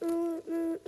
嗯嗯